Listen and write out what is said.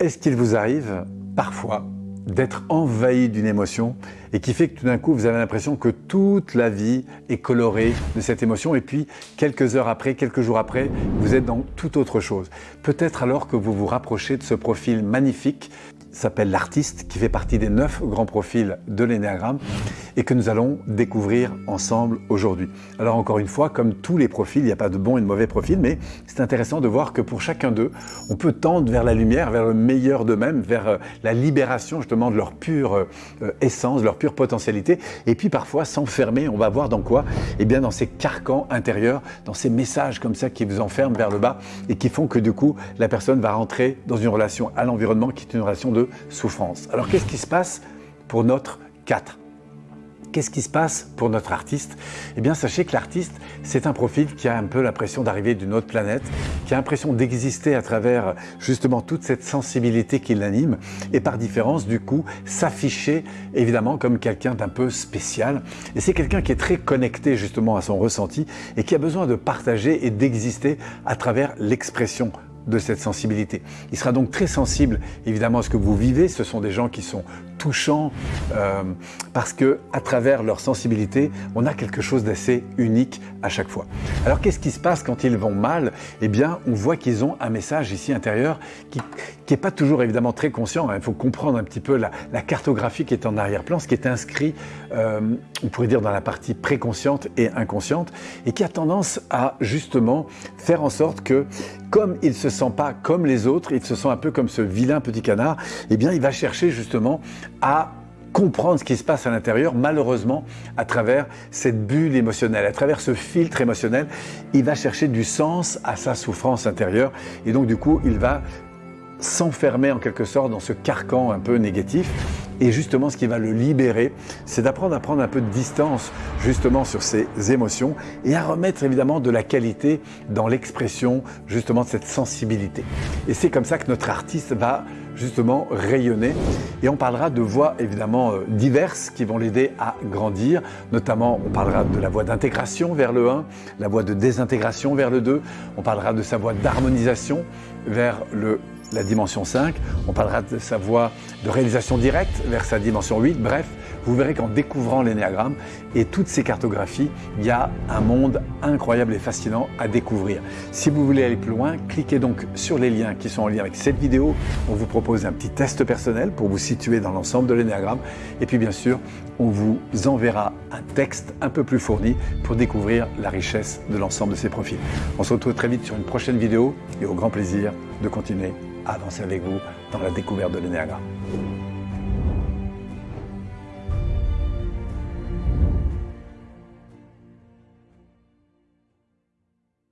Est-ce qu'il vous arrive parfois d'être envahi d'une émotion et qui fait que tout d'un coup vous avez l'impression que toute la vie est colorée de cette émotion et puis quelques heures après, quelques jours après, vous êtes dans toute autre chose? Peut-être alors que vous vous rapprochez de ce profil magnifique s'appelle l'artiste, qui fait partie des neuf grands profils de l'énéagramme et que nous allons découvrir ensemble aujourd'hui. Alors encore une fois, comme tous les profils, il n'y a pas de bon et de mauvais profils, mais c'est intéressant de voir que pour chacun d'eux, on peut tendre vers la lumière, vers le meilleur d'eux-mêmes, vers euh, la libération justement de leur pure euh, essence, leur pure potentialité, et puis parfois s'enfermer, on va voir dans quoi? Eh bien dans ces carcans intérieurs, dans ces messages comme ça qui vous enferment vers le bas et qui font que du coup, la personne va rentrer dans une relation à l'environnement qui est une relation de souffrance. Alors qu'est-ce qui se passe pour notre 4 Qu'est-ce qui se passe pour notre artiste? Eh bien, sachez que l'artiste, c'est un profil qui a un peu l'impression d'arriver d'une autre planète, qui a l'impression d'exister à travers justement toute cette sensibilité qui l'anime, et par différence, du coup, s'afficher évidemment comme quelqu'un d'un peu spécial. Et c'est quelqu'un qui est très connecté justement à son ressenti et qui a besoin de partager et d'exister à travers l'expression de cette sensibilité. Il sera donc très sensible évidemment à ce que vous vivez. Ce sont des gens qui sont touchants euh, parce que à travers leur sensibilité, on a quelque chose d'assez unique à chaque fois. Alors qu'est-ce qui se passe quand ils vont mal? Eh bien, on voit qu'ils ont un message ici intérieur qui n'est pas toujours évidemment très conscient. Hein. Il faut comprendre un petit peu la, cartographie qui est en arrière-plan, ce qui est inscrit, euh, on pourrait dire dans la partie préconsciente et inconsciente, et qui a tendance à justement faire en sorte que comme il ne se sent pas comme les autres, il se sent un peu comme ce vilain petit canard, eh bien il va chercher justement à comprendre ce qui se passe à l'intérieur, malheureusement, à travers cette bulle émotionnelle, à travers ce filtre émotionnel, il va chercher du sens à sa souffrance intérieure et donc du coup, il va s'enfermer en quelque sorte dans ce carcan un peu négatif. Et justement, ce qui va le libérer, c'est d'apprendre à prendre un peu de distance justement sur ses émotions et à remettre évidemment de la qualité dans l'expression justement de cette sensibilité. Et c'est comme ça que notre artiste va justement rayonner. Et on parlera de voies évidemment euh, diverses qui vont l'aider à grandir. Notamment, on parlera de la voie d'intégration vers le 1, la voie de désintégration vers le 2. On parlera de sa voie d'harmonisation vers le la dimension 5, on parlera de sa voie de réalisation directe vers sa dimension 8, bref, vous verrez qu'en découvrant l'énéagramme et toutes ces cartographies, il y a un monde incroyable et fascinant à découvrir. Si vous voulez aller plus loin, cliquez donc sur les liens qui sont en lien avec cette vidéo. On vous propose un petit test personnel pour vous situer dans l'ensemble de l'énéagramme. Et puis bien sûr, on vous enverra un texte un peu plus fourni pour découvrir la richesse de l'ensemble de ces profils. On se retrouve très vite sur une prochaine vidéo et au grand plaisir de continuer avancer avec vous dans la découverte de l'énéagramme.